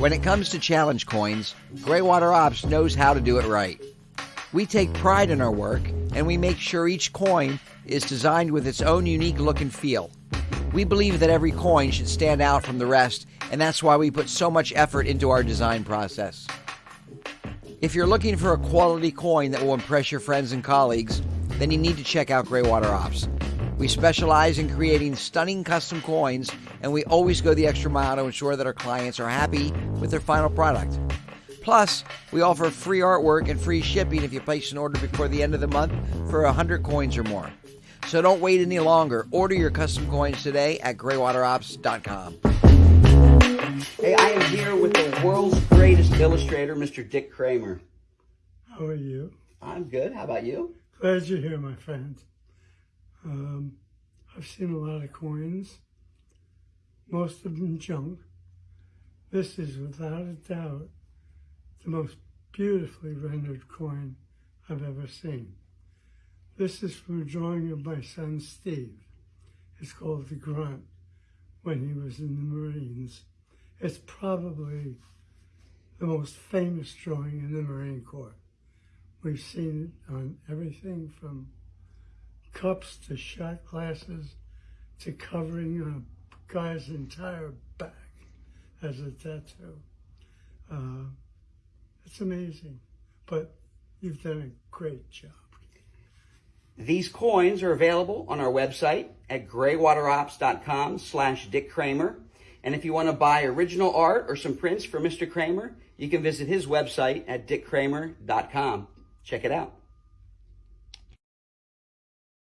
When it comes to challenge coins, Greywater Ops knows how to do it right. We take pride in our work and we make sure each coin is designed with its own unique look and feel. We believe that every coin should stand out from the rest, and that's why we put so much effort into our design process. If you're looking for a quality coin that will impress your friends and colleagues, then you need to check out Greywater Ops. We specialize in creating stunning custom coins, and we always go the extra mile to ensure that our clients are happy with their final product. Plus, we offer free artwork and free shipping if you place an order before the end of the month for 100 coins or more. So don't wait any longer. Order your custom coins today at graywaterops.com. Hey, I am here with the world's greatest illustrator, Mr. Dick Kramer. How are you? I'm good. How about you? Glad you're here, my friend. Um, I've seen a lot of coins, most of them junk. This is without a doubt the most beautifully rendered coin I've ever seen. This is from a drawing of my son Steve. It's called The Grunt when he was in the Marines. It's probably the most famous drawing in the Marine Corps. We've seen it on everything from cups to shot glasses to covering a guy's entire back as a tattoo. Uh, it's amazing, but you've done a great job. These coins are available on our website at graywaterops.com slash Dick Kramer. And if you want to buy original art or some prints for Mr. Kramer, you can visit his website at dickkramer.com. Check it out.